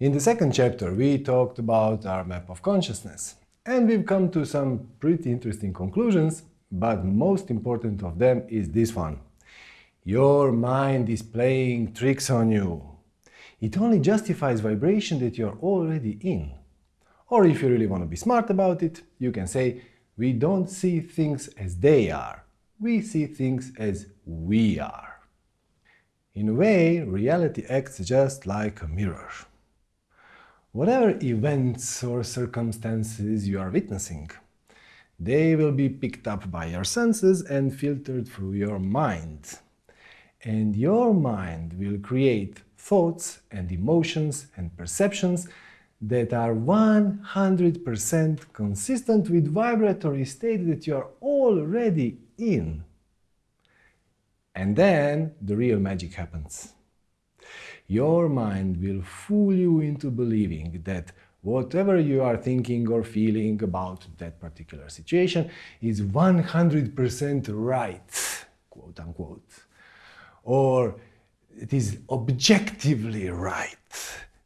In the second chapter, we talked about our map of consciousness, and we've come to some pretty interesting conclusions, but most important of them is this one. Your mind is playing tricks on you. It only justifies vibration that you're already in. Or if you really want to be smart about it, you can say, we don't see things as they are. We see things as we are. In a way, reality acts just like a mirror. Whatever events or circumstances you are witnessing, they will be picked up by your senses and filtered through your mind. And your mind will create thoughts and emotions and perceptions that are 100% consistent with vibratory state that you are already in. And then the real magic happens your mind will fool you into believing that whatever you are thinking or feeling about that particular situation is 100% right, quote unquote, or it is objectively right.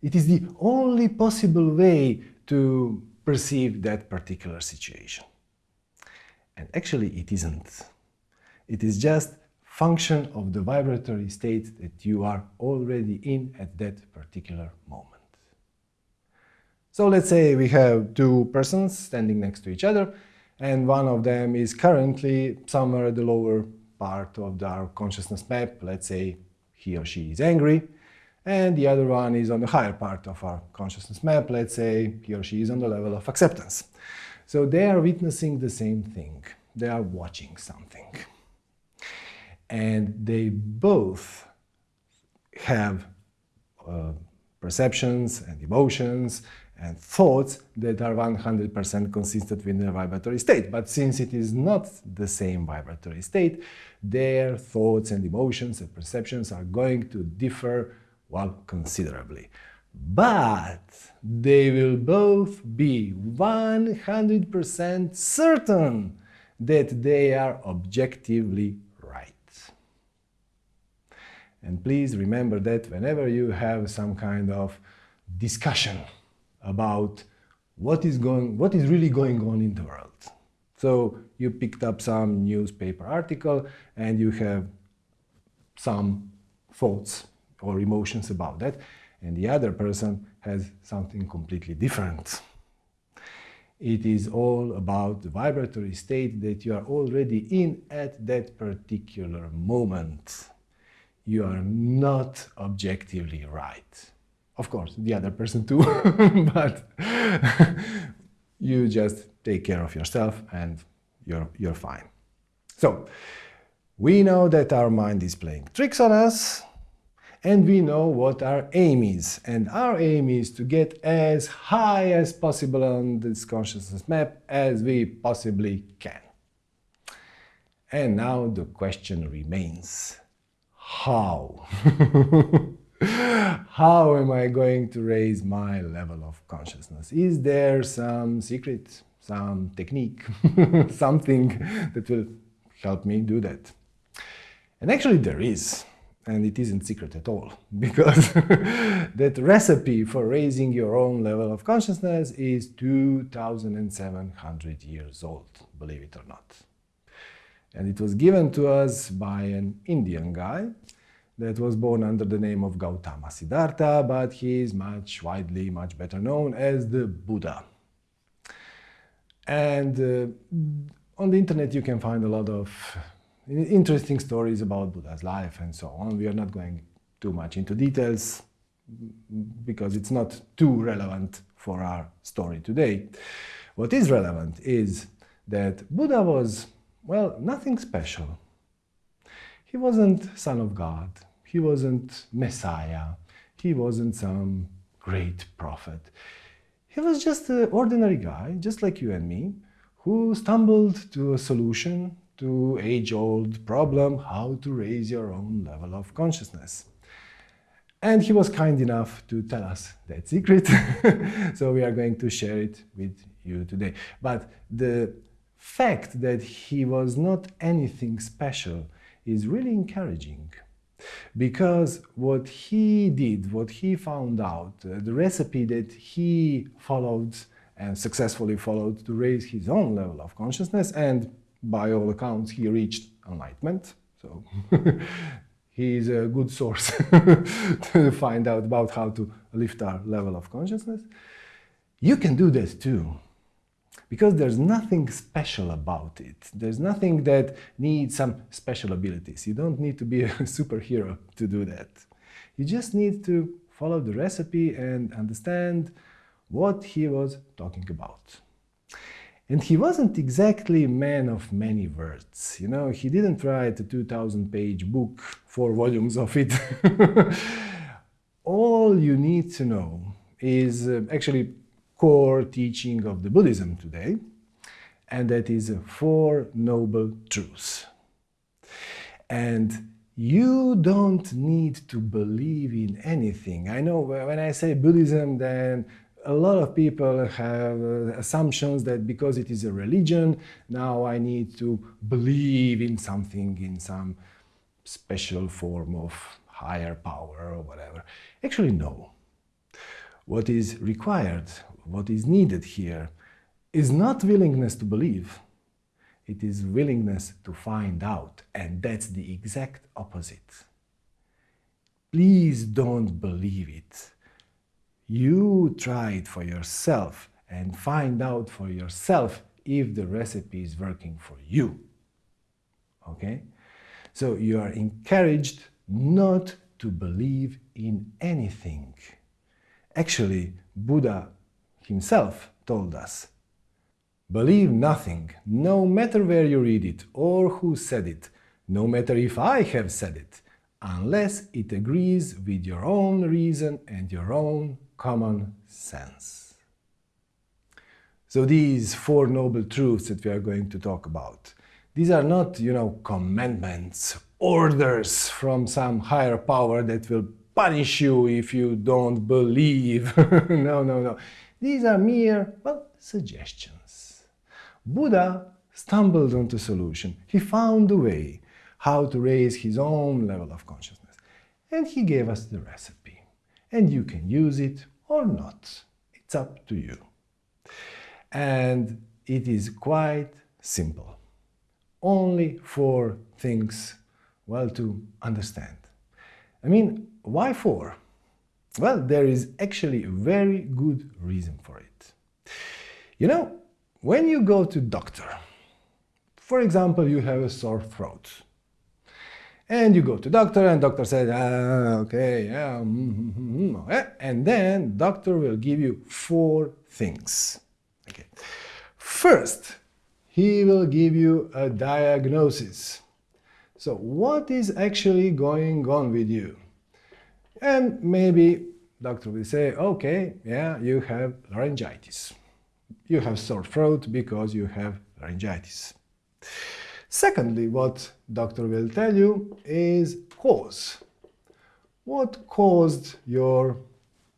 It is the only possible way to perceive that particular situation. And actually it isn't. It is just function of the vibratory state that you are already in at that particular moment. So let's say we have two persons standing next to each other, and one of them is currently somewhere at the lower part of our consciousness map, let's say he or she is angry, and the other one is on the higher part of our consciousness map, let's say he or she is on the level of acceptance. So they are witnessing the same thing, they are watching something and they both have uh, perceptions and emotions and thoughts that are 100% consistent with the vibratory state. But since it is not the same vibratory state, their thoughts and emotions and perceptions are going to differ, well, considerably. But they will both be 100% certain that they are objectively and please remember that whenever you have some kind of discussion about what is going, what is really going on in the world. So you picked up some newspaper article and you have some thoughts or emotions about that, and the other person has something completely different. It is all about the vibratory state that you are already in at that particular moment you are not objectively right. Of course, the other person too, but you just take care of yourself and you're, you're fine. So, we know that our mind is playing tricks on us, and we know what our aim is. And our aim is to get as high as possible on this consciousness map as we possibly can. And now the question remains, how? how am I going to raise my level of consciousness? Is there some secret, some technique, something that will help me do that? And actually there is, and it isn't secret at all, because that recipe for raising your own level of consciousness is 2,700 years old, believe it or not. And it was given to us by an Indian guy that was born under the name of Gautama Siddhartha, but he is much widely, much better known as the Buddha. And uh, on the internet you can find a lot of interesting stories about Buddha's life and so on. We are not going too much into details because it's not too relevant for our story today. What is relevant is that Buddha was well, nothing special. He wasn't Son of God, he wasn't Messiah, he wasn't some great prophet. He was just an ordinary guy, just like you and me, who stumbled to a solution to age-old problem how to raise your own level of consciousness. And he was kind enough to tell us that secret, so we are going to share it with you today. But the fact that he was not anything special is really encouraging. Because what he did, what he found out, uh, the recipe that he followed and successfully followed to raise his own level of consciousness, and by all accounts, he reached enlightenment. So he is a good source to find out about how to lift our level of consciousness. You can do this too because there's nothing special about it. There's nothing that needs some special abilities. You don't need to be a superhero to do that. You just need to follow the recipe and understand what he was talking about. And he wasn't exactly a man of many words. You know, he didn't write a 2000 page book, four volumes of it. All you need to know is uh, actually core teaching of the Buddhism today, and that is Four Noble Truths. And you don't need to believe in anything. I know when I say Buddhism, then a lot of people have uh, assumptions that because it is a religion, now I need to believe in something, in some special form of higher power or whatever. Actually, no. What is required, what is needed here is not willingness to believe, it is willingness to find out, and that's the exact opposite. Please don't believe it. You try it for yourself and find out for yourself if the recipe is working for you. Okay? So you are encouraged not to believe in anything. Actually, Buddha himself told us, Believe nothing, no matter where you read it or who said it, no matter if I have said it, unless it agrees with your own reason and your own common sense. So these four noble truths that we are going to talk about, these are not, you know, commandments, orders from some higher power that will punish you if you don't believe. no, no, no. These are mere, well, suggestions. Buddha stumbled onto a solution. He found a way how to raise his own level of consciousness. And he gave us the recipe. And you can use it or not. It's up to you. And it is quite simple. Only four things, well, to understand. I mean, why four? Well, there is actually a very good reason for it. You know, when you go to doctor, for example, you have a sore throat, and you go to doctor and doctor says, ah, okay, yeah, mm -hmm, mm -hmm, and then doctor will give you four things. Okay. First, he will give you a diagnosis. So what is actually going on with you? And maybe doctor will say, okay, yeah, you have laryngitis. You have sore throat because you have laryngitis. Secondly, what doctor will tell you is cause. What caused your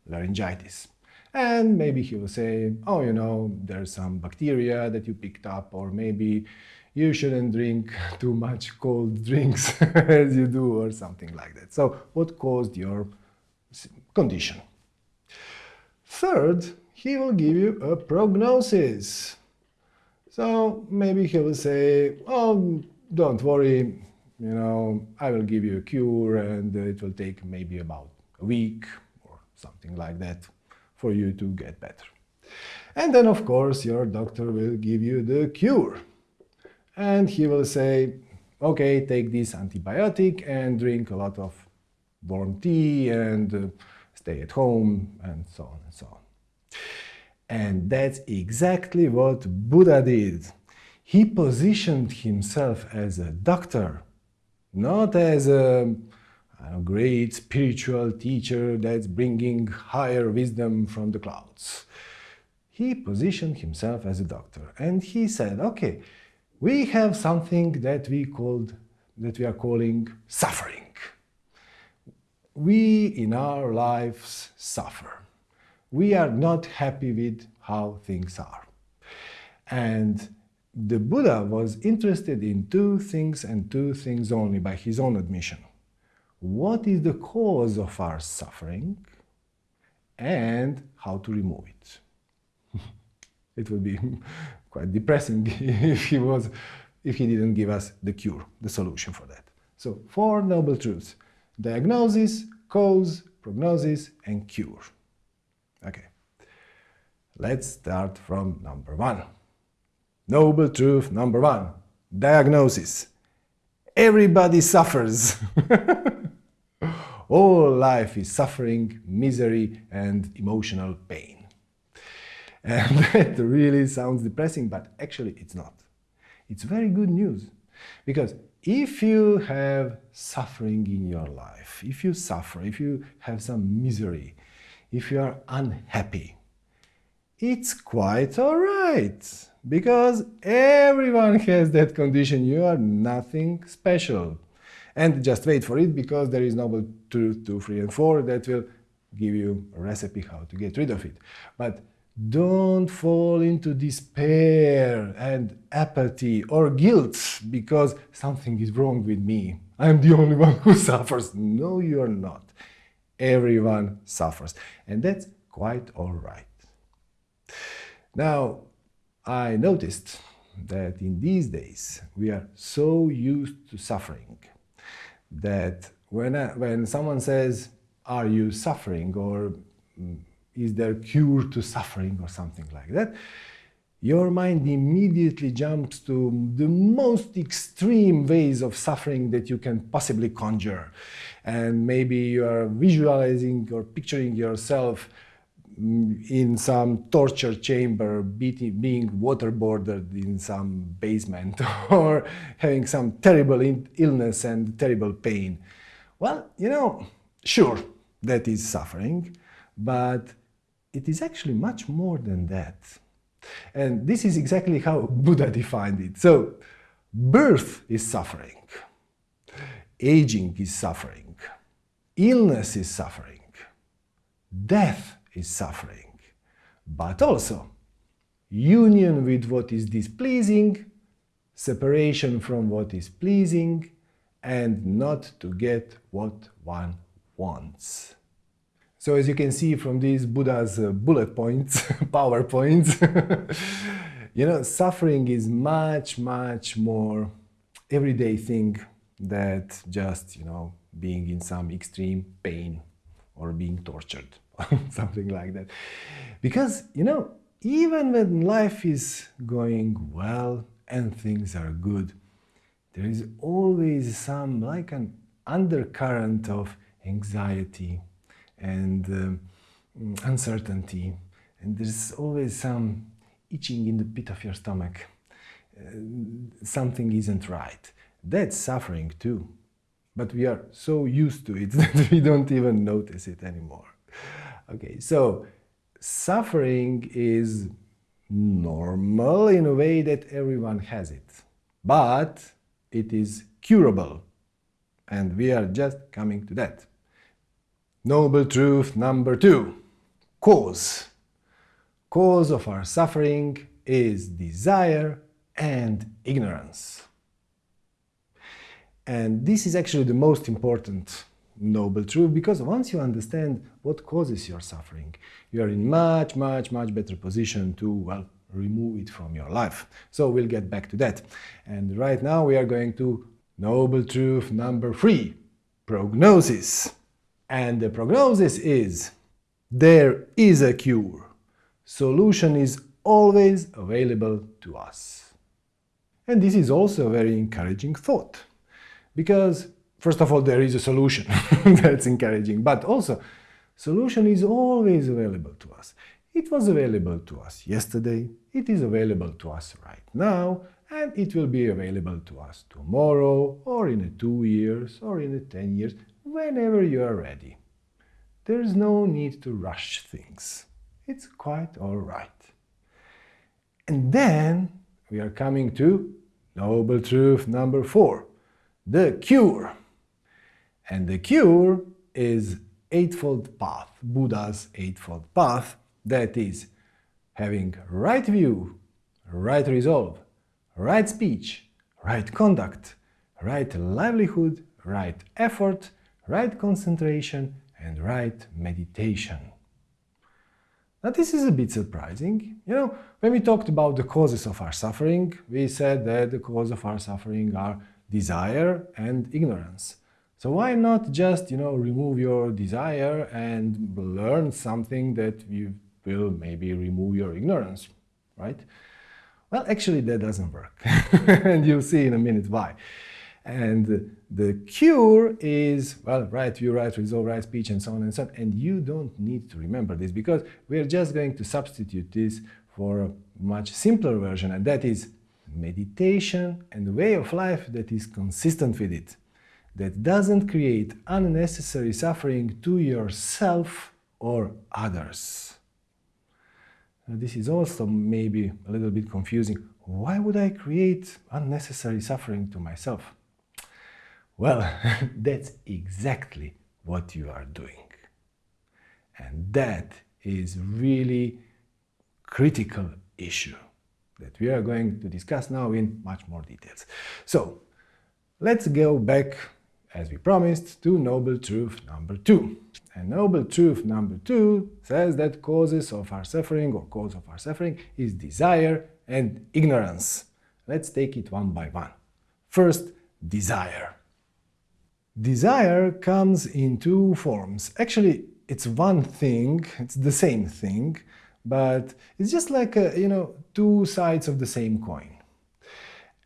laryngitis? And maybe he will say, oh, you know, there's some bacteria that you picked up, or maybe you shouldn't drink too much cold drinks as you do or something like that. So what caused your condition? Third, he will give you a prognosis. So maybe he will say, oh, don't worry, you know, I will give you a cure and it will take maybe about a week or something like that for you to get better. And then, of course, your doctor will give you the cure and he will say, okay, take this antibiotic and drink a lot of warm tea and uh, stay at home and so on and so on. And that's exactly what Buddha did. He positioned himself as a doctor, not as a, a great spiritual teacher that's bringing higher wisdom from the clouds. He positioned himself as a doctor and he said, okay, we have something that we called that we are calling suffering. We in our lives suffer. We are not happy with how things are. And the Buddha was interested in two things and two things only by his own admission. what is the cause of our suffering and how to remove it. it would be quite depressing if he was if he didn't give us the cure, the solution for that. So four noble truths. Diagnosis, cause, prognosis, and cure. Okay. Let's start from number one. Noble truth number one. Diagnosis. Everybody suffers. All life is suffering, misery, and emotional pain. And that really sounds depressing, but actually it's not. It's very good news. Because if you have suffering in your life, if you suffer, if you have some misery, if you are unhappy, it's quite alright. Because everyone has that condition, you are nothing special. And just wait for it because there is noble truth 2, 3 and 4 that will give you a recipe how to get rid of it. But don't fall into despair and apathy or guilt because something is wrong with me. I'm the only one who suffers. No, you're not. Everyone suffers. And that's quite all right. Now, I noticed that in these days we are so used to suffering that when, I, when someone says, are you suffering or mm, is there a cure to suffering or something like that, your mind immediately jumps to the most extreme ways of suffering that you can possibly conjure. And maybe you are visualizing or picturing yourself mm, in some torture chamber, being waterboarded in some basement, or having some terrible illness and terrible pain. Well, you know, sure, that is suffering, but it is actually much more than that. And this is exactly how Buddha defined it. So, birth is suffering, aging is suffering, illness is suffering, death is suffering, but also union with what is displeasing, separation from what is pleasing, and not to get what one wants. So as you can see from these Buddha's uh, bullet points, power points, you know, suffering is much, much more everyday thing that just, you know, being in some extreme pain or being tortured, or something like that. Because, you know, even when life is going well and things are good, there is always some like an undercurrent of anxiety, and um, uncertainty. And there's always some itching in the pit of your stomach. Uh, something isn't right. That's suffering too. But we are so used to it that we don't even notice it anymore. Okay, so suffering is normal in a way that everyone has it. But it is curable. And we are just coming to that. Noble truth number two, cause. Cause of our suffering is desire and ignorance. And this is actually the most important noble truth because once you understand what causes your suffering, you are in much, much, much better position to, well, remove it from your life. So we'll get back to that. And right now we are going to noble truth number three, prognosis. And the prognosis is there is a cure. Solution is always available to us. And this is also a very encouraging thought. Because, first of all, there is a solution. That's encouraging. But also, solution is always available to us. It was available to us yesterday, it is available to us right now, and it will be available to us tomorrow, or in two years, or in 10 years, whenever you are ready. There's no need to rush things. It's quite all right. And then we are coming to noble truth number four, the cure. And the cure is Eightfold Path, Buddha's Eightfold Path, that is having right view, right resolve, right speech, right conduct, right livelihood, right effort, right concentration, and right meditation. Now this is a bit surprising. You know, when we talked about the causes of our suffering, we said that the cause of our suffering are desire and ignorance. So why not just, you know, remove your desire and learn something that you will maybe remove your ignorance, right? Well, actually that doesn't work. and you'll see in a minute why. And the cure is, well, right view, right resolve, right speech, and so on and so on. And you don't need to remember this because we're just going to substitute this for a much simpler version, and that is meditation and a way of life that is consistent with it, that doesn't create unnecessary suffering to yourself or others. Now, this is also maybe a little bit confusing. Why would I create unnecessary suffering to myself? Well, that's exactly what you are doing. And that is really critical issue that we are going to discuss now in much more details. So, let's go back, as we promised, to noble truth number two. And noble truth number two says that causes of our suffering or cause of our suffering is desire and ignorance. Let's take it one by one. First, desire. Desire comes in two forms. Actually, it's one thing, it's the same thing, but it's just like, a, you know, two sides of the same coin.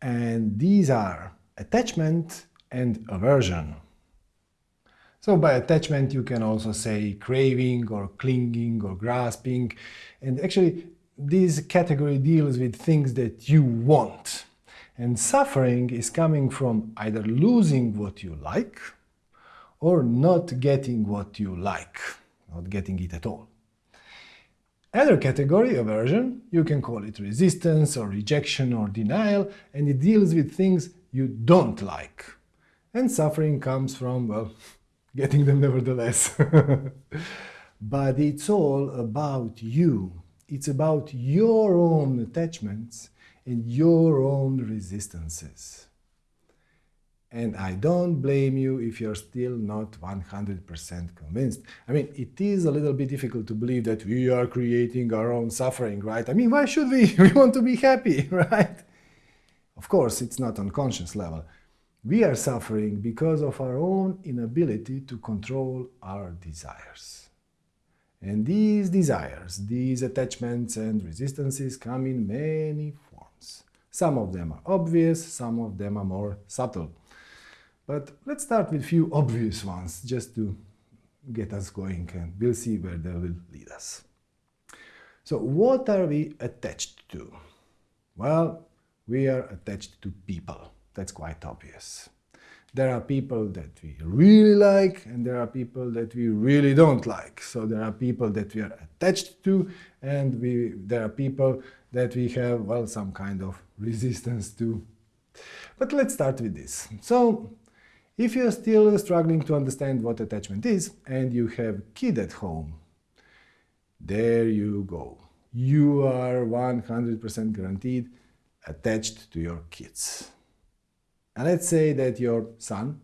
And these are attachment and aversion. So by attachment you can also say craving or clinging or grasping and actually this category deals with things that you want. And suffering is coming from either losing what you like or not getting what you like, not getting it at all. Other category, aversion, you can call it resistance or rejection or denial, and it deals with things you don't like. And suffering comes from, well, getting them nevertheless. but it's all about you. It's about your own attachments and your own resistances. And I don't blame you if you're still not 100% convinced. I mean, it is a little bit difficult to believe that we are creating our own suffering, right? I mean, why should we? We want to be happy, right? Of course, it's not on conscious level. We are suffering because of our own inability to control our desires. And these desires, these attachments and resistances come in many. Some of them are obvious, some of them are more subtle. But let's start with a few obvious ones, just to get us going, and we'll see where they will lead us. So what are we attached to? Well, we are attached to people. That's quite obvious. There are people that we really like and there are people that we really don't like. So there are people that we are attached to and we, there are people that we have, well, some kind of resistance to. But let's start with this. So if you're still struggling to understand what attachment is and you have a kid at home, there you go. You are 100% guaranteed attached to your kids. And let's say that your son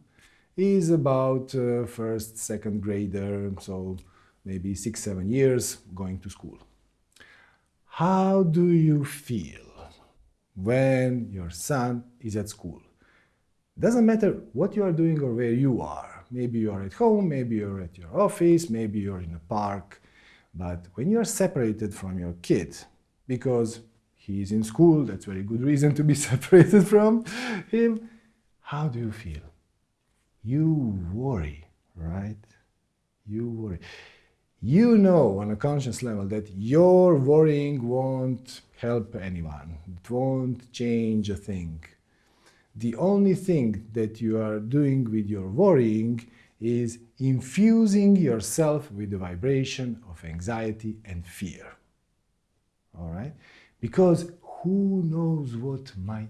is about uh, first, second grader, so maybe six, seven years going to school. How do you feel when your son is at school? Doesn't matter what you are doing or where you are. Maybe you are at home, maybe you're at your office, maybe you're in a park. But when you are separated from your kid, because he is in school, that's very good reason to be separated from him, how do you feel? You worry, right? You worry. You know on a conscious level that your worrying won't help anyone. It won't change a thing the only thing that you are doing with your worrying is infusing yourself with the vibration of anxiety and fear. All right? Because who knows what might?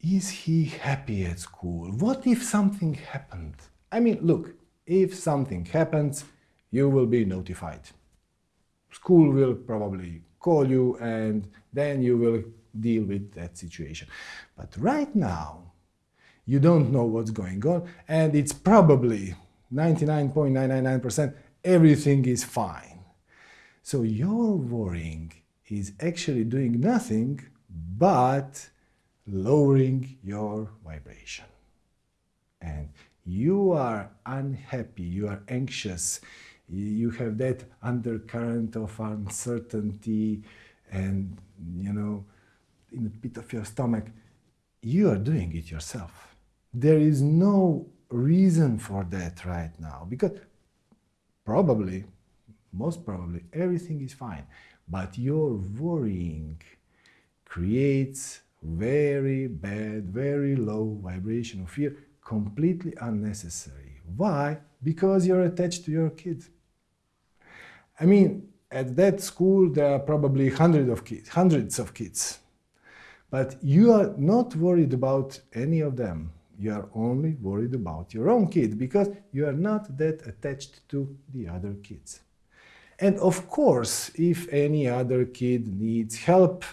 Is he happy at school? What if something happened? I mean, look, if something happens, you will be notified. School will probably call you and then you will deal with that situation. But right now, you don't know what's going on, and it's probably 99.999% everything is fine. So your worrying is actually doing nothing but lowering your vibration. And you are unhappy, you are anxious, you have that undercurrent of uncertainty and, you know, in the pit of your stomach, you are doing it yourself. There is no reason for that right now because probably, most probably, everything is fine. But your worrying creates very bad, very low vibration of fear, completely unnecessary. Why? Because you're attached to your kids. I mean, at that school, there are probably hundreds of kids, hundreds of kids. But you are not worried about any of them. You are only worried about your own kid because you are not that attached to the other kids. And of course, if any other kid needs help,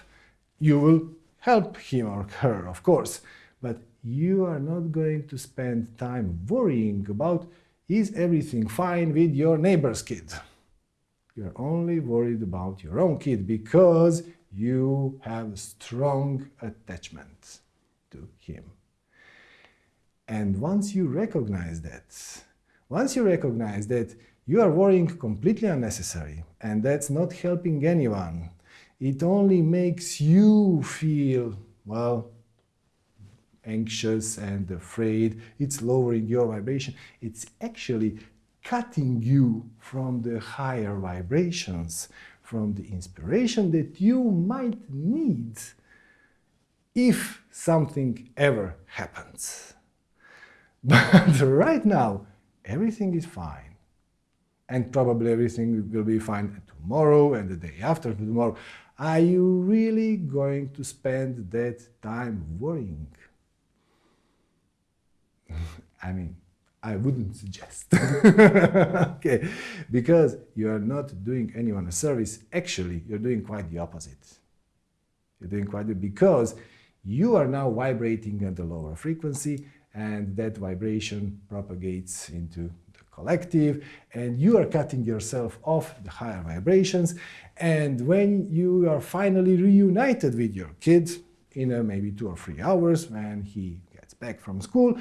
you will help him or her, of course. But you are not going to spend time worrying about is everything fine with your neighbor's kid. You're only worried about your own kid because you have a strong attachment to him. And once you recognize that, once you recognize that you are worrying completely unnecessary and that's not helping anyone, it only makes you feel, well, anxious and afraid. It's lowering your vibration. It's actually cutting you from the higher vibrations, from the inspiration that you might need if something ever happens. But right now, everything is fine. And probably everything will be fine tomorrow and the day after tomorrow. Are you really going to spend that time worrying? I mean, I wouldn't suggest. okay, because you are not doing anyone a service. Actually, you're doing quite the opposite. You're doing quite the because you are now vibrating at a lower frequency and that vibration propagates into the collective and you are cutting yourself off the higher vibrations and when you are finally reunited with your kid in a maybe two or three hours when he gets back from school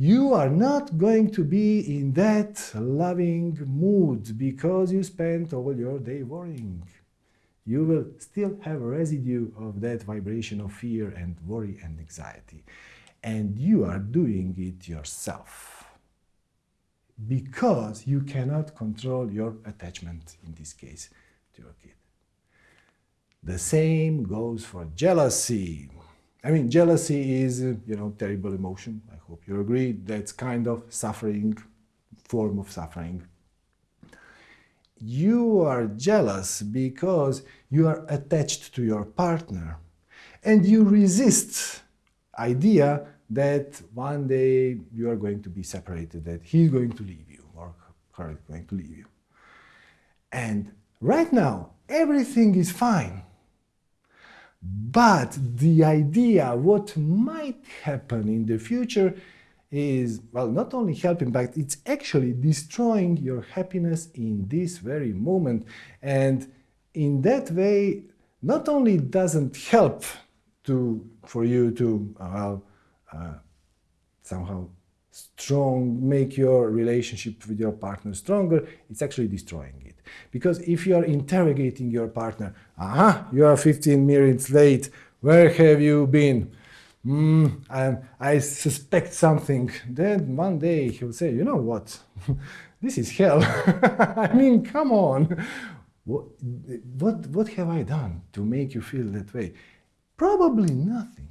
you are not going to be in that loving mood because you spent all your day worrying. You will still have a residue of that vibration of fear and worry and anxiety. And you are doing it yourself because you cannot control your attachment, in this case, to your kid. The same goes for jealousy. I mean, jealousy is, you know, terrible emotion. I hope you agree. That's kind of suffering, form of suffering. You are jealous because you are attached to your partner and you resist idea that one day you are going to be separated, that he's going to leave you or her is going to leave you. And right now, everything is fine. But the idea what might happen in the future is, well, not only helping, but it's actually destroying your happiness in this very moment. And in that way, not only doesn't help to, for you to, well, uh, somehow strong, make your relationship with your partner stronger, it's actually destroying. Because if you are interrogating your partner, aha, you are 15 minutes late, where have you been? Mm, I, I suspect something. Then one day he'll say, you know what, this is hell. I mean, come on. What, what, what have I done to make you feel that way? Probably nothing.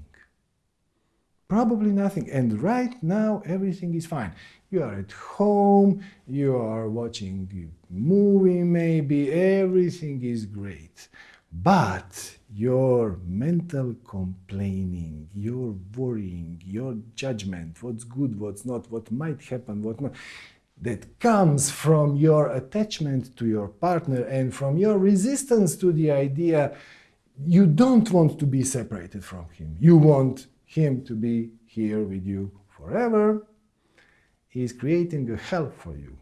Probably nothing. And right now, everything is fine. You are at home, you are watching movie maybe, everything is great. But your mental complaining, your worrying, your judgment, what's good, what's not, what might happen, what not, that comes from your attachment to your partner and from your resistance to the idea you don't want to be separated from him. You want him to be here with you forever is creating a hell for you.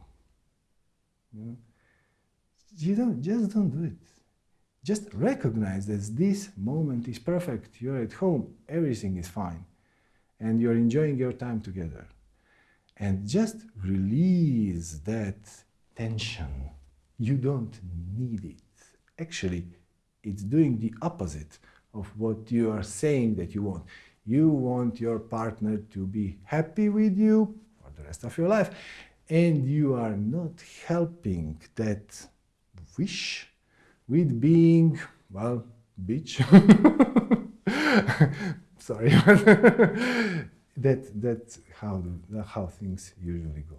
Hmm? You don't, just don't do it. Just recognize that this moment is perfect. You're at home, everything is fine, and you're enjoying your time together. And just release that tension. You don't need it. Actually, it's doing the opposite of what you are saying that you want. You want your partner to be happy with you for the rest of your life, and you are not helping that wish with being, well, bitch. Sorry, that, that's how, how things usually go.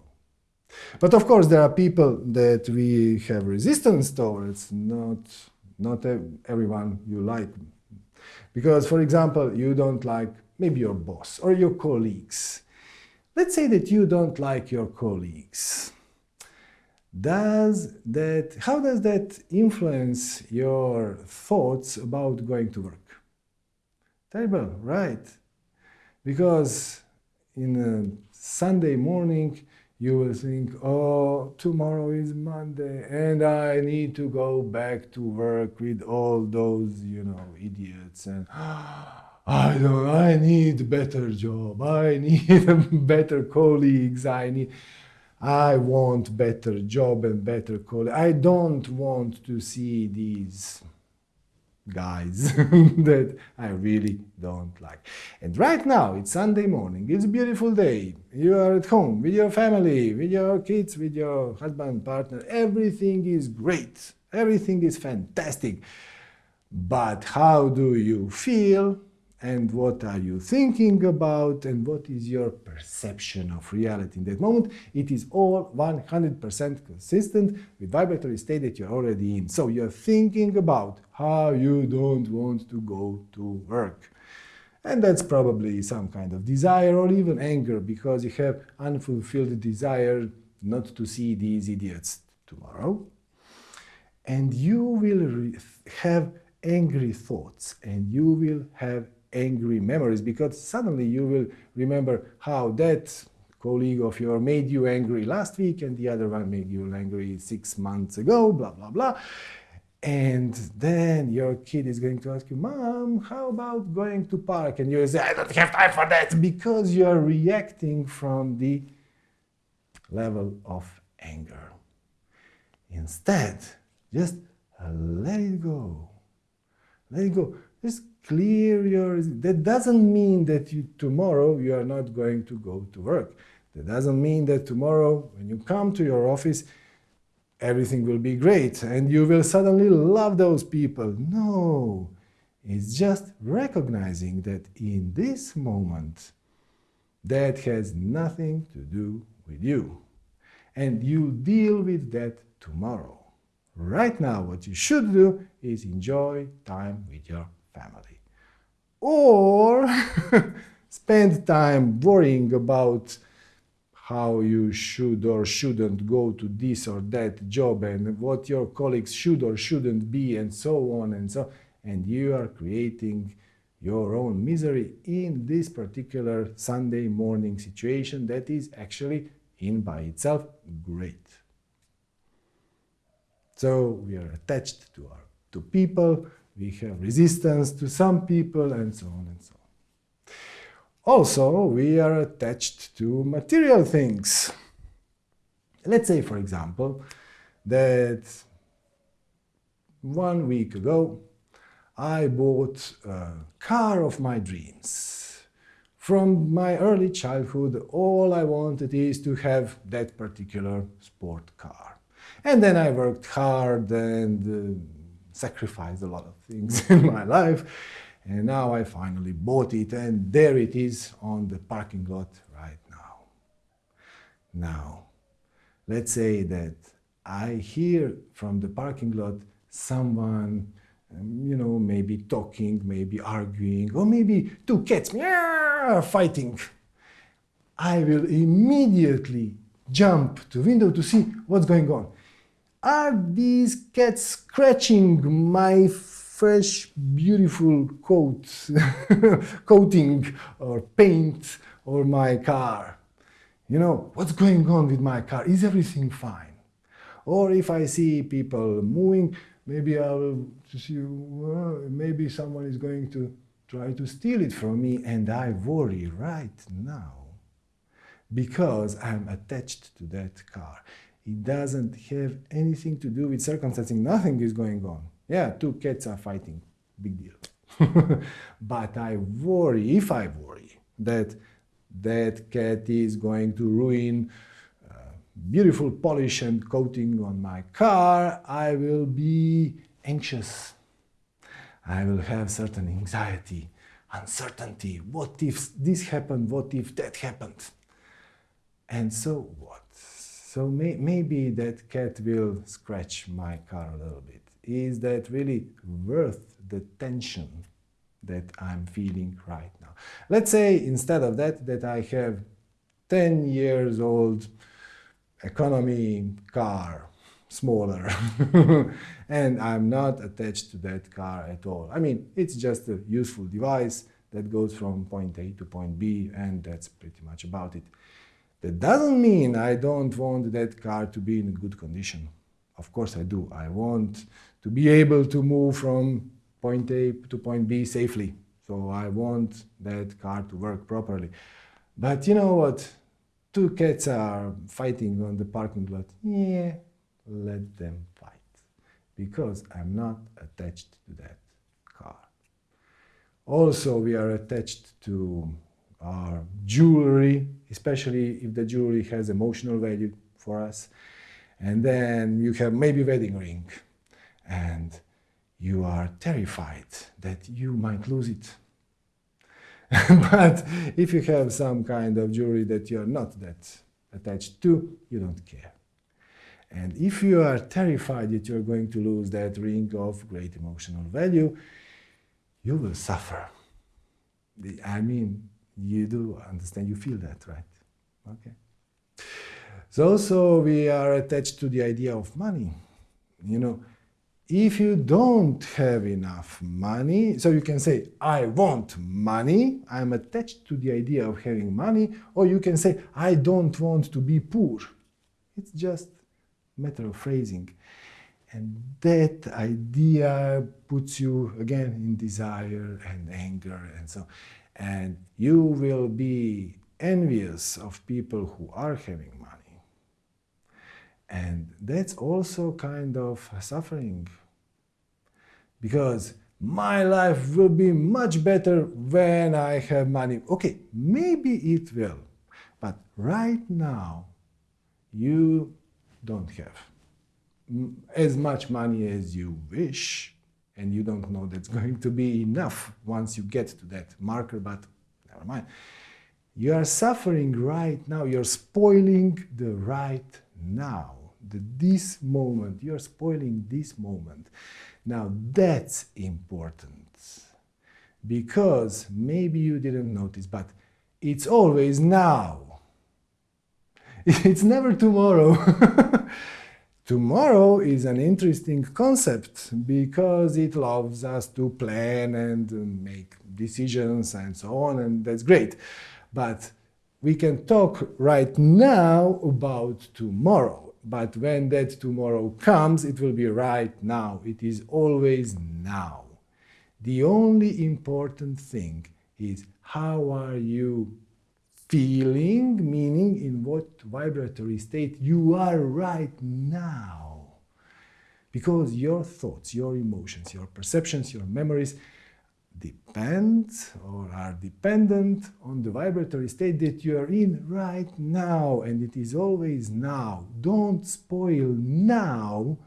But of course, there are people that we have resistance towards, not, not everyone you like. Because, for example, you don't like maybe your boss or your colleagues. Let's say that you don't like your colleagues. Does that, how does that influence your thoughts about going to work? Terrible, right? Because in a Sunday morning, you will think, oh, tomorrow is Monday and I need to go back to work with all those, you know, idiots and I don't, I need better job, I need better colleagues, I need, I want better job and better colleagues. I don't want to see these guys that I really don't like. And right now, it's Sunday morning, it's a beautiful day, you are at home with your family, with your kids, with your husband, partner, everything is great, everything is fantastic. But how do you feel and what are you thinking about and what is your perception of reality in that moment. It is all 100% consistent with vibratory state that you're already in. So you're thinking about how you don't want to go to work. And that's probably some kind of desire or even anger because you have unfulfilled desire not to see these idiots tomorrow. And you will have angry thoughts and you will have angry memories because suddenly you will remember how that colleague of yours made you angry last week and the other one made you angry six months ago, blah, blah, blah. And then your kid is going to ask you, Mom, how about going to park? And you say, I don't have time for that because you're reacting from the level of anger. Instead, just let it go. Let it go. Just clear your, that doesn't mean that you, tomorrow you are not going to go to work. That doesn't mean that tomorrow when you come to your office, everything will be great and you will suddenly love those people. No, it's just recognizing that in this moment, that has nothing to do with you. And you deal with that tomorrow. Right now, what you should do is enjoy time with your family or spend time worrying about how you should or shouldn't go to this or that job and what your colleagues should or shouldn't be and so on and so and you are creating your own misery in this particular Sunday morning situation that is actually in by itself great. So we are attached to our to people we have resistance to some people and so on and so on. Also, we are attached to material things. Let's say, for example, that one week ago I bought a car of my dreams. From my early childhood, all I wanted is to have that particular sport car. And then I worked hard and uh, sacrificed a lot of things in my life. And now I finally bought it and there it is on the parking lot right now. Now, let's say that I hear from the parking lot someone, um, you know, maybe talking, maybe arguing, or maybe two cats meow, fighting. I will immediately jump to window to see what's going on. Are these cats scratching my fresh, beautiful coat, coating or paint or my car. You know, what's going on with my car? Is everything fine? Or if I see people moving, maybe I will see, well, maybe someone is going to try to steal it from me and I worry right now because I'm attached to that car. It doesn't have anything to do with circumstances. Nothing is going on. Yeah, two cats are fighting. Big deal. but I worry, if I worry, that that cat is going to ruin uh, beautiful polish and coating on my car, I will be anxious. I will have certain anxiety, uncertainty. What if this happened? What if that happened? And so what? So may, maybe that cat will scratch my car a little bit. Is that really worth the tension that I'm feeling right now? Let's say instead of that, that I have 10 years old economy car, smaller, and I'm not attached to that car at all. I mean, it's just a useful device that goes from point A to point B, and that's pretty much about it. That doesn't mean I don't want that car to be in good condition. Of course I do. I want to be able to move from point A to point B safely. So I want that car to work properly. But you know what? Two cats are fighting on the parking lot. Yeah, let them fight. Because I'm not attached to that car. Also, we are attached to our jewelry, especially if the jewelry has emotional value for us. And then you have maybe wedding ring and you are terrified that you might lose it. but if you have some kind of jewelry that you are not that attached to, you don't care. And if you are terrified that you're going to lose that ring of great emotional value, you will suffer. I mean, you do understand, you feel that, right? Okay. So also we are attached to the idea of money. You know, if you don't have enough money, so you can say, I want money, I'm attached to the idea of having money, or you can say, I don't want to be poor. It's just matter of phrasing. And that idea puts you again in desire and anger and so and you will be envious of people who are having money. And that's also kind of suffering. Because my life will be much better when I have money. Okay, maybe it will. But right now, you don't have as much money as you wish and you don't know that's going to be enough once you get to that marker, but never mind. You are suffering right now, you're spoiling the right now, the this moment, you're spoiling this moment. Now that's important because maybe you didn't notice, but it's always now. It's never tomorrow. Tomorrow is an interesting concept because it allows us to plan and make decisions and so on, and that's great. But we can talk right now about tomorrow. But when that tomorrow comes, it will be right now. It is always now. The only important thing is how are you feeling, meaning in what vibratory state you are right now. Because your thoughts, your emotions, your perceptions, your memories depend or are dependent on the vibratory state that you are in right now. And it is always now. Don't spoil now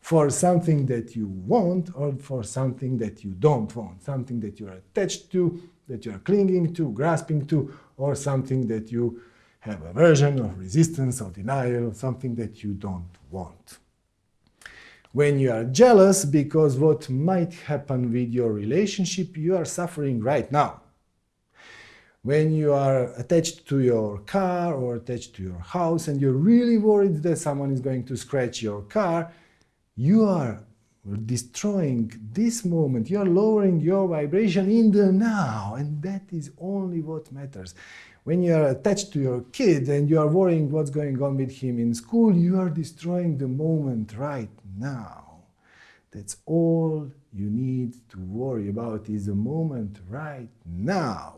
for something that you want or for something that you don't want, something that you are attached to, that you are clinging to, grasping to, or something that you have aversion or resistance or denial, something that you don't want. When you are jealous because what might happen with your relationship, you are suffering right now. When you are attached to your car or attached to your house and you're really worried that someone is going to scratch your car, you are We're destroying this moment. You're lowering your vibration in the now, and that is only what matters. When you are attached to your kid and you are worrying what's going on with him in school, you are destroying the moment right now. That's all you need to worry about is the moment right now.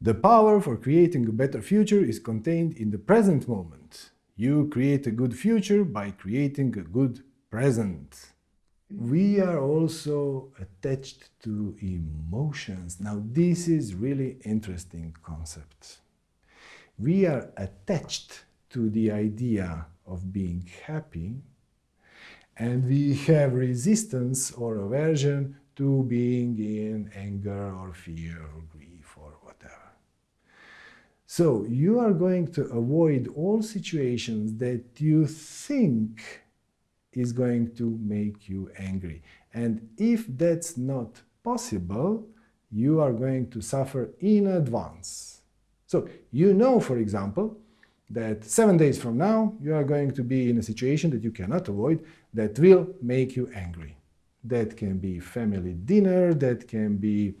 The power for creating a better future is contained in the present moment. You create a good future by creating a good present. We are also attached to emotions. Now this is really interesting concept. We are attached to the idea of being happy and we have resistance or aversion to being in anger or fear or grief or whatever. So you are going to avoid all situations that you think is going to make you angry. And if that's not possible, you are going to suffer in advance. So you know, for example, that seven days from now you are going to be in a situation that you cannot avoid that will make you angry. That can be family dinner, that can be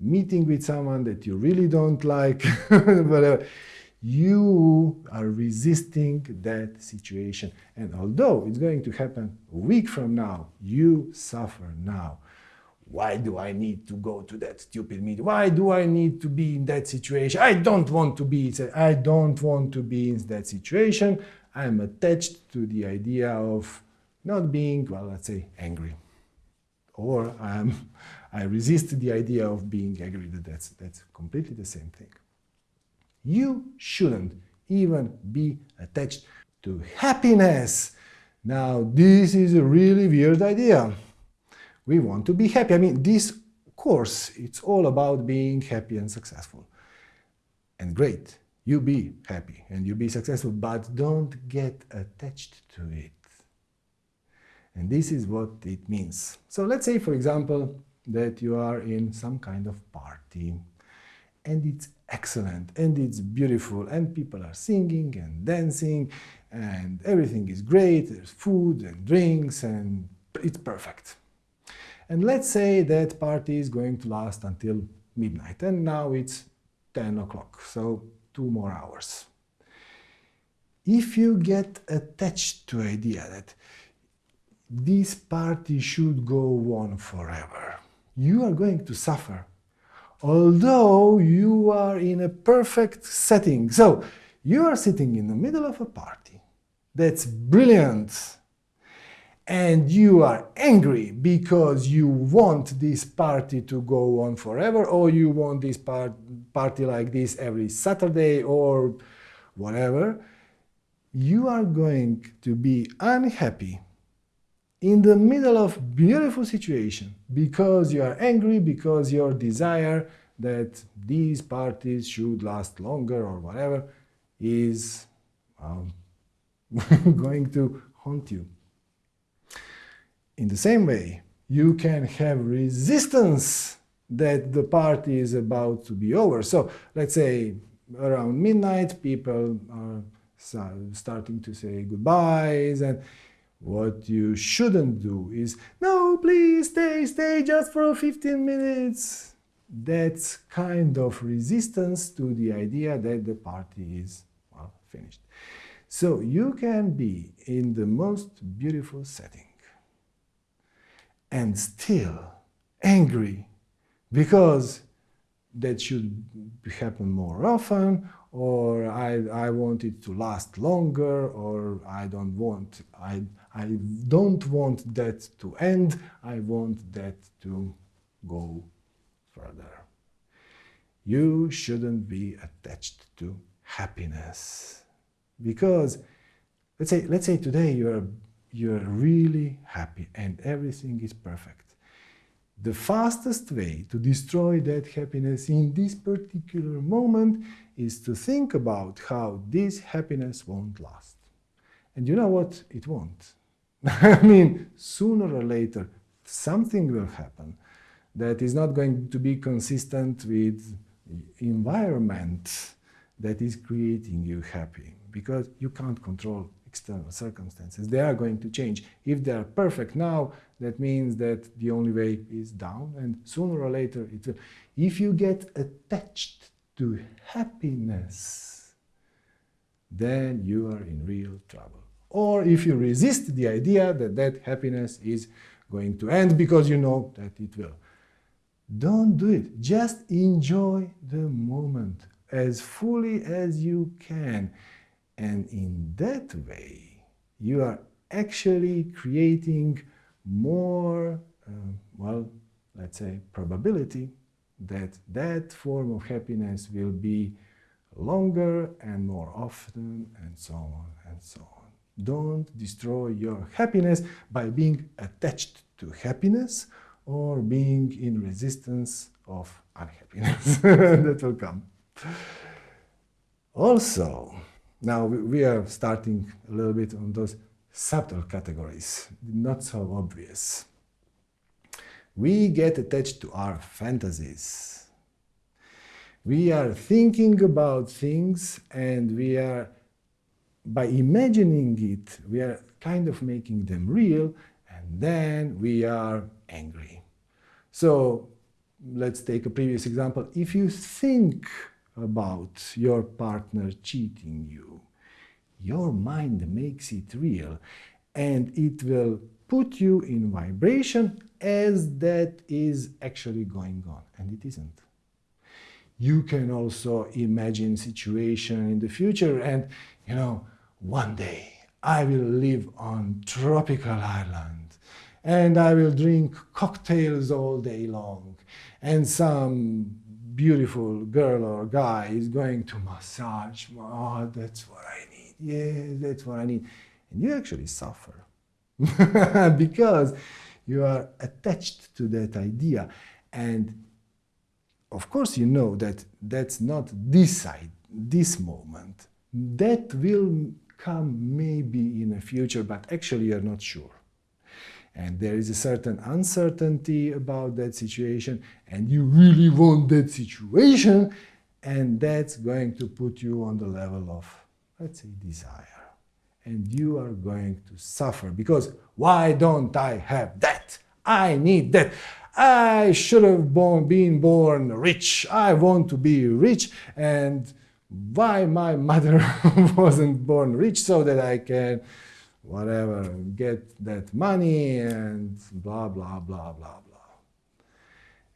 meeting with someone that you really don't like, whatever. You are resisting that situation. And although it's going to happen a week from now, you suffer now. Why do I need to go to that stupid meeting? Why do I need to be in that situation? I don't want to be, I don't want to be in that situation. I'm attached to the idea of not being, well, let's say, angry. Or I'm, I resist the idea of being angry, that's, that's completely the same thing. You shouldn't even be attached to happiness. Now, this is a really weird idea. We want to be happy. I mean, this course, it's all about being happy and successful. And great, you be happy and you be successful, but don't get attached to it. And this is what it means. So let's say, for example, that you are in some kind of party and it's excellent and it's beautiful and people are singing and dancing and everything is great, there's food and drinks and it's perfect. And let's say that party is going to last until midnight and now it's 10 o'clock, so two more hours. If you get attached to the idea that this party should go on forever. You are going to suffer, although you are in a perfect setting. So, you are sitting in the middle of a party. That's brilliant. And you are angry because you want this party to go on forever, or you want this part party like this every Saturday, or whatever. You are going to be unhappy in the middle of beautiful situation because you are angry, because your desire that these parties should last longer or whatever is um, going to haunt you. In the same way, you can have resistance that the party is about to be over. So let's say around midnight, people are starting to say goodbyes and what you shouldn't do is, no, please stay, stay just for 15 minutes. That's kind of resistance to the idea that the party is, well, finished. So you can be in the most beautiful setting and still angry because that should happen more often or I, I want it to last longer or I don't want I, I don't want that to end, I want that to go further. You shouldn't be attached to happiness because let's say, let's say today you're, you're really happy and everything is perfect. The fastest way to destroy that happiness in this particular moment is to think about how this happiness won't last. And you know what? It won't. I mean, sooner or later, something will happen that is not going to be consistent with environment that is creating you happy because you can't control external circumstances. They are going to change. If they are perfect now, that means that the only way is down, and sooner or later it will. If you get attached to happiness, then you are in real trouble. Or if you resist the idea that that happiness is going to end because you know that it will. Don't do it. Just enjoy the moment as fully as you can. And in that way, you are actually creating more, uh, well, let's say, probability that that form of happiness will be longer and more often and so on and so on. Don't destroy your happiness by being attached to happiness or being in resistance of unhappiness. that will come. Also, now we are starting a little bit on those subtle categories, not so obvious. We get attached to our fantasies. We are thinking about things and we are, by imagining it, we are kind of making them real and then we are angry. So let's take a previous example. If you think about your partner cheating you, your mind makes it real and it will put you in vibration as that is actually going on and it isn't. You can also imagine situation in the future and you know one day I will live on tropical island and I will drink cocktails all day long and some beautiful girl or guy is going to massage, oh, that's what I need, yeah, that's what I need. And you actually suffer because you are attached to that idea. And of course you know that that's not this side, this moment. That will come maybe in the future, but actually you're not sure and there is a certain uncertainty about that situation and you really want that situation and that's going to put you on the level of let's say desire and you are going to suffer because why don't I have that? I need that. I should have born, been born rich. I want to be rich and why my mother wasn't born rich so that I can whatever, get that money and blah, blah, blah, blah, blah.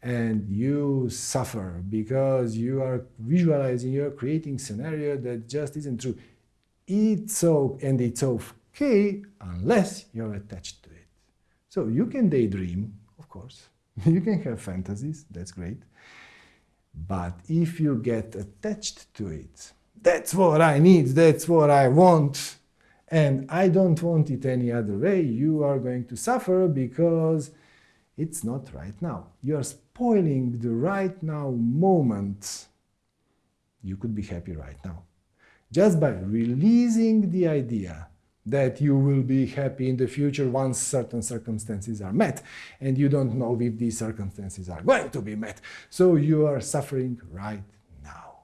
And you suffer because you are visualizing, you're creating scenario that just isn't true. It's so, and it's okay unless you're attached to it. So you can daydream, of course. You can have fantasies, that's great. But if you get attached to it, that's what I need, that's what I want, and I don't want it any other way, you are going to suffer because it's not right now. You are spoiling the right now moment. You could be happy right now. Just by releasing the idea that you will be happy in the future once certain circumstances are met, and you don't know if these circumstances are going to be met. So you are suffering right now.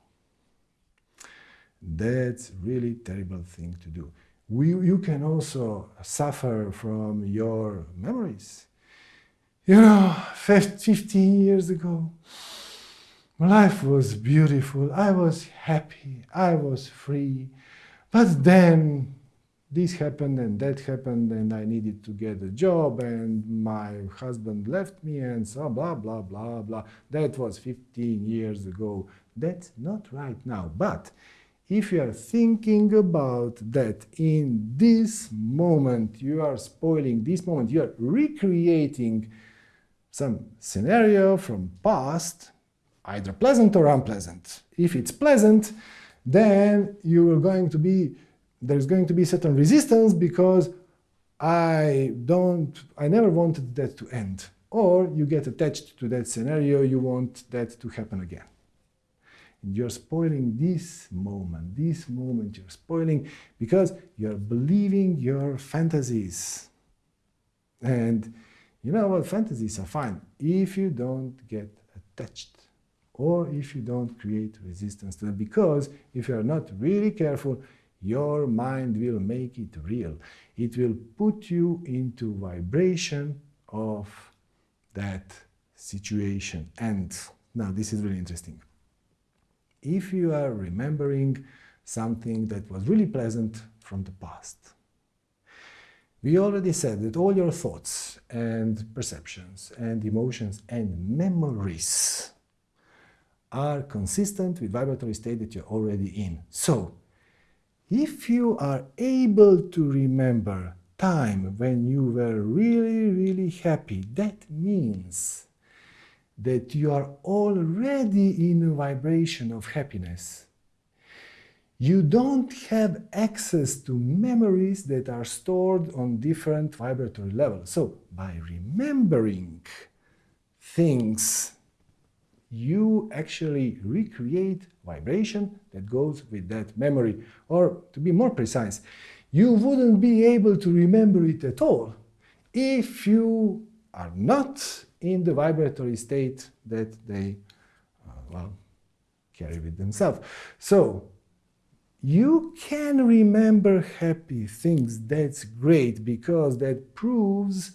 That's really terrible thing to do we, you can also suffer from your memories. You know, 15 years ago, my life was beautiful, I was happy, I was free, but then this happened and that happened and I needed to get a job and my husband left me and so blah, blah, blah, blah. That was 15 years ago. That's not right now. But if you are thinking about that in this moment, you are spoiling this moment, you are recreating some scenario from past, either pleasant or unpleasant. If it's pleasant, then you are going to be, there's going to be certain resistance because I don't, I never wanted that to end. Or you get attached to that scenario, you want that to happen again. You're spoiling this moment, this moment you're spoiling because you're believing your fantasies. And you know what, fantasies are fine if you don't get attached or if you don't create resistance to them. Because if you're not really careful, your mind will make it real. It will put you into vibration of that situation. And now this is really interesting. If you are remembering something that was really pleasant from the past, we already said that all your thoughts and perceptions and emotions and memories are consistent with vibratory state that you're already in. So, if you are able to remember time when you were really, really happy, that means that you are already in a vibration of happiness. You don't have access to memories that are stored on different vibratory levels. So, by remembering things, you actually recreate vibration that goes with that memory. Or, to be more precise, you wouldn't be able to remember it at all if you are not in the vibratory state that they, uh, well, carry with themselves. So, you can remember happy things. That's great because that proves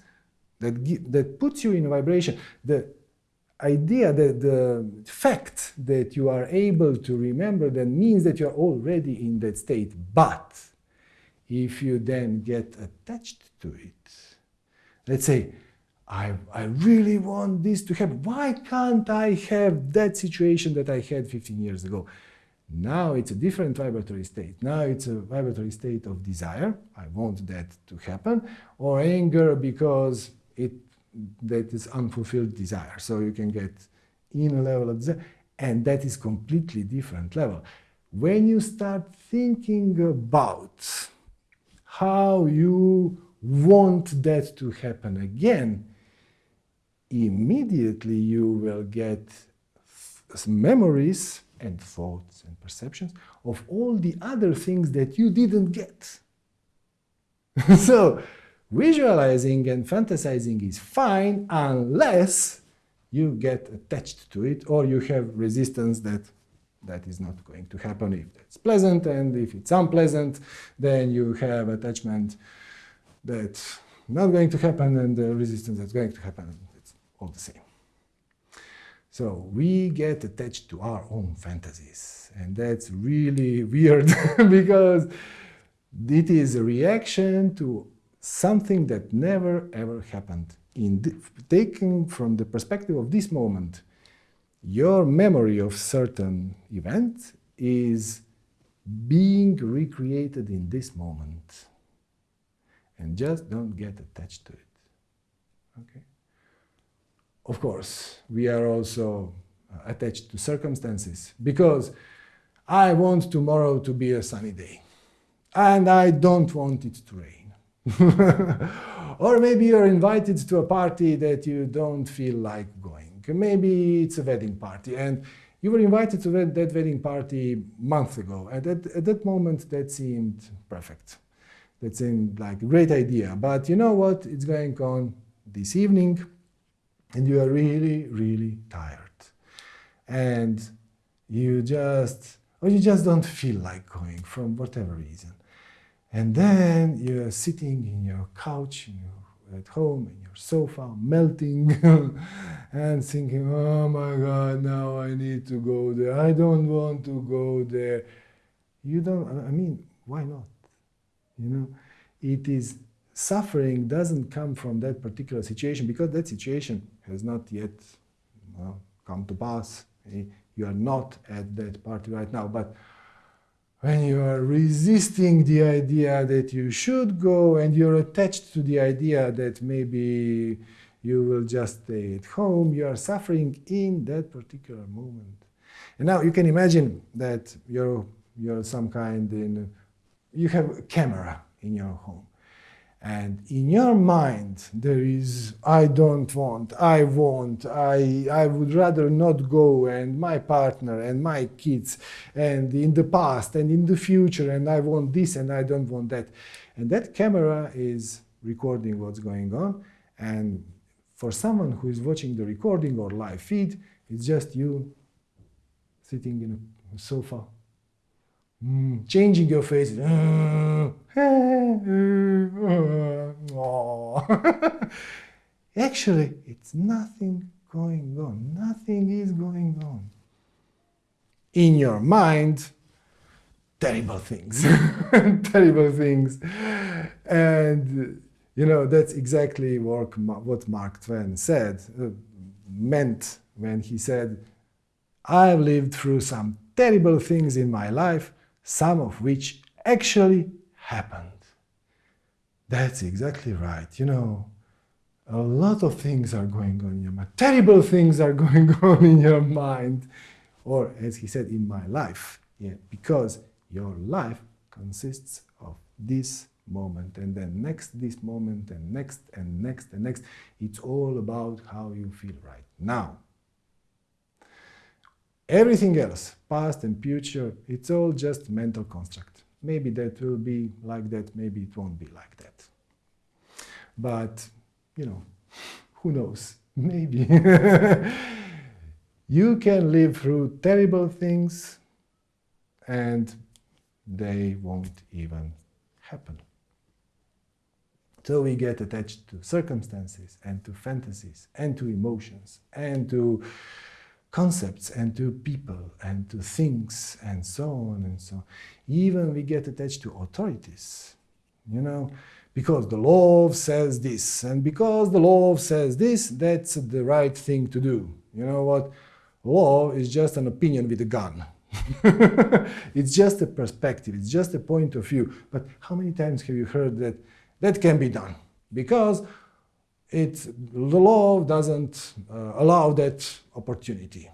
that that puts you in vibration. The idea that the fact that you are able to remember that means that you're already in that state. But if you then get attached to it, let's say I, I really want this to happen. Why can't I have that situation that I had 15 years ago? Now it's a different vibratory state. Now it's a vibratory state of desire. I want that to happen. Or anger because it that is unfulfilled desire. So you can get in a level of desire. And that is completely different level. When you start thinking about how you want that to happen again, immediately you will get memories and thoughts and perceptions of all the other things that you didn't get. so, visualizing and fantasizing is fine unless you get attached to it or you have resistance that that is not going to happen if it's pleasant and if it's unpleasant then you have attachment that's not going to happen and the resistance that's going to happen it's all the same. So we get attached to our own fantasies. And that's really weird because it is a reaction to something that never ever happened. In taken from the perspective of this moment, your memory of certain event is being recreated in this moment. And just don't get attached to it. Okay? of course, we are also uh, attached to circumstances because I want tomorrow to be a sunny day and I don't want it to rain. or maybe you're invited to a party that you don't feel like going. Maybe it's a wedding party and you were invited to that wedding party months ago. And at, at that moment, that seemed perfect. That seemed like a great idea. But you know what? It's going on this evening and you are really, really tired. And you just, or you just don't feel like going from whatever reason. And then you're sitting in your couch, in your, at home, in your sofa, melting and thinking, oh my God, now I need to go there. I don't want to go there. You don't, I mean, why not? You know, it is suffering doesn't come from that particular situation because that situation has not yet well, come to pass. Eh, you are not at that party right now. But when you are resisting the idea that you should go and you're attached to the idea that maybe you will just stay at home, you are suffering in that particular moment. And now you can imagine that you're, you're some kind in, you have a camera in your home and in your mind there is i don't want i want i i would rather not go and my partner and my kids and in the past and in the future and i want this and i don't want that. And that camera is recording what's going on. And for someone who is watching the recording or live feed it's just you sitting in a sofa mm, changing your face. Actually, it's nothing going on. Nothing is going on. In your mind, terrible things. terrible things. And, you know, that's exactly what, Mark Twain said, uh, meant when he said, I've lived through some terrible things in my life, some of which actually happened. That's exactly right. You know, a lot of things are going on in your mind. Terrible things are going on in your mind. Or, as he said, in my life. Yeah, because your life consists of this moment and then next this moment and next and next and next. It's all about how you feel right now. Everything else, past and future, it's all just mental construct. Maybe that will be like that, maybe it won't be like that. But, you know, who knows? Maybe. you can live through terrible things and they won't even happen. So we get attached to circumstances and to fantasies and to emotions and to concepts and to people and to things and so on and so on. Even we get attached to authorities, you know, because the law says this and because the law says this, that's the right thing to do. You know what? Law is just an opinion with a gun. it's just a perspective, it's just a point of view. But how many times have you heard that that can be done? Because it, the law doesn't uh, allow that opportunity.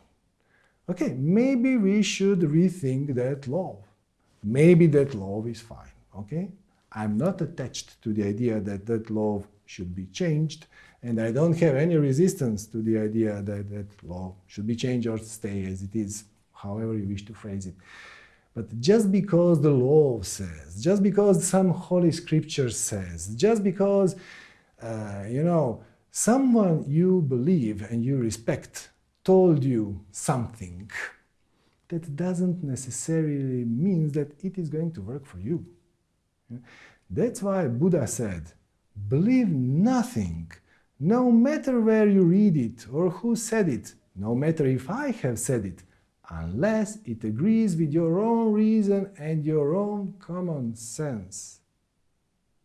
Okay, maybe we should rethink that law. Maybe that law is fine, okay? I'm not attached to the idea that that law should be changed, and I don't have any resistance to the idea that that law should be changed or stay as it is, however you wish to phrase it. But just because the law says, just because some holy scripture says, just because uh, you know, someone you believe and you respect told you something, that doesn't necessarily mean that it is going to work for you. That's why Buddha said, believe nothing, no matter where you read it or who said it, no matter if I have said it, unless it agrees with your own reason and your own common sense.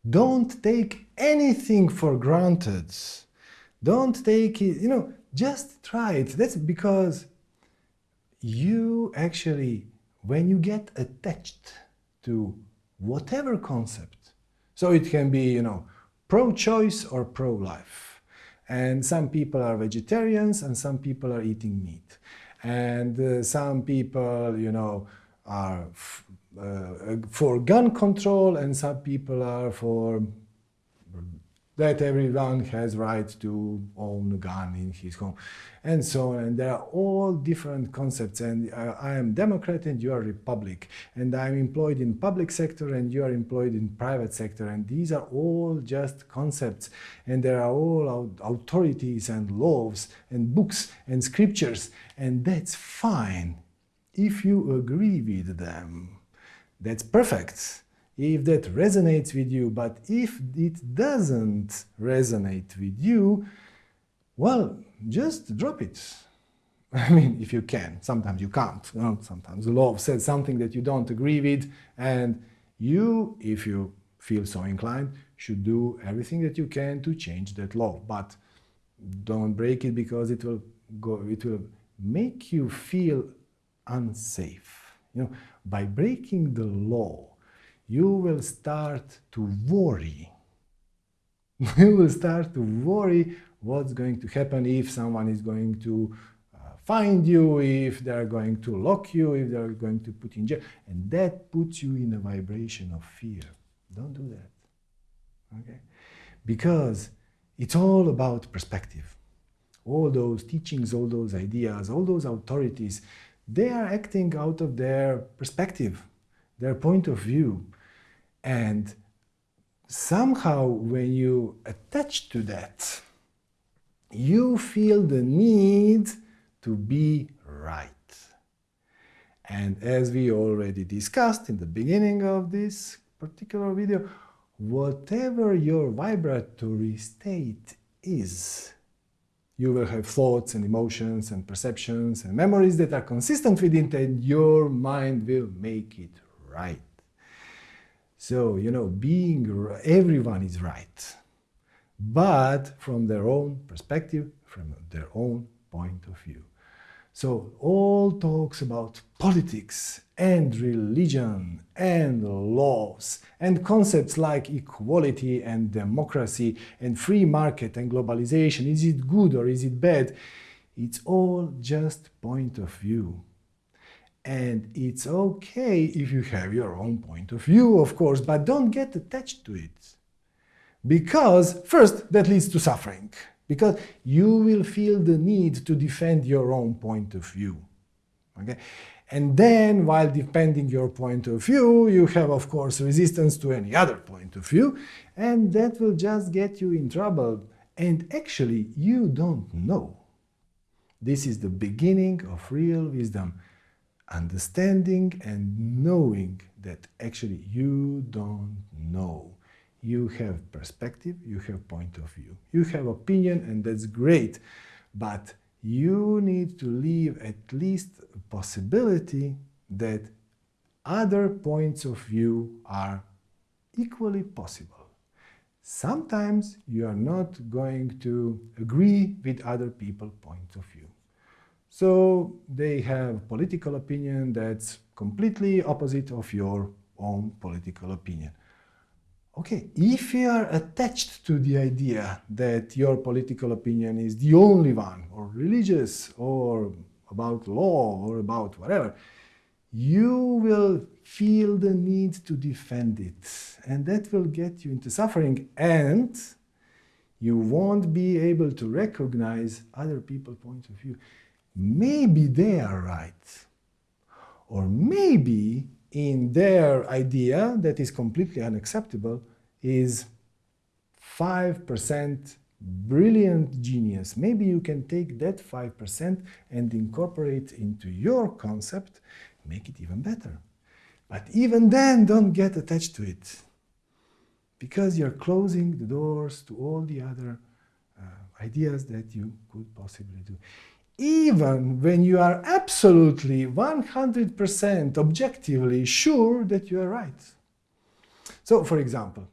Don't take anything for granted. Don't take it, you know, just try it. That's because you actually, when you get attached to whatever concept, so it can be, you know, pro-choice or pro-life. And some people are vegetarians and some people are eating meat. And uh, some people, you know, are uh, for gun control and some people are for that everyone has right to own a gun in his home and so on. And there are all different concepts. And uh, I am Democrat and you are Republic. And I'm employed in public sector and you are employed in private sector. And these are all just concepts. And there are all authorities and laws and books and scriptures. And that's fine. If you agree with them that's perfect if that resonates with you, but if it doesn't resonate with you, well, just drop it. I mean, if you can. Sometimes you can't. You know? Sometimes the law says something that you don't agree with, and you, if you feel so inclined, should do everything that you can to change that law. But don't break it because it will go. It will make you feel unsafe. You know, by breaking the law, you will start to worry. you will start to worry what's going to happen if someone is going to uh, find you, if they're going to lock you, if they're going to put you in jail. And that puts you in a vibration of fear. Don't do that. Okay? Because it's all about perspective. All those teachings, all those ideas, all those authorities, they are acting out of their perspective, their point of view. And somehow when you attach to that, you feel the need to be right. And as we already discussed in the beginning of this particular video, whatever your vibratory state is, you will have thoughts and emotions and perceptions and memories that are consistent with it and your mind will make it right. So, you know, being, everyone is right, but from their own perspective, from their own point of view. So all talks about politics and religion and laws and concepts like equality and democracy and free market and globalization, is it good or is it bad? It's all just point of view. And it's okay if you have your own point of view, of course, but don't get attached to it. Because, first, that leads to suffering because you will feel the need to defend your own point of view. Okay? And then, while defending your point of view, you have, of course, resistance to any other point of view, and that will just get you in trouble. And actually, you don't know. This is the beginning of real wisdom, understanding and knowing that actually you don't know you have perspective, you have point of view. You have opinion and that's great, but you need to leave at least a possibility that other points of view are equally possible. Sometimes you are not going to agree with other people's point of view. So they have political opinion that's completely opposite of your own political opinion. Okay, if you are attached to the idea that your political opinion is the only one, or religious, or about law, or about whatever, you will feel the need to defend it. And that will get you into suffering. And you won't be able to recognize other people's point of view. Maybe they are right. Or maybe in their idea that is completely unacceptable is 5% brilliant genius. Maybe you can take that 5% and incorporate into your concept, make it even better. But even then, don't get attached to it because you're closing the doors to all the other uh, ideas that you could possibly do even when you are absolutely 100% objectively sure that you are right. So, for example,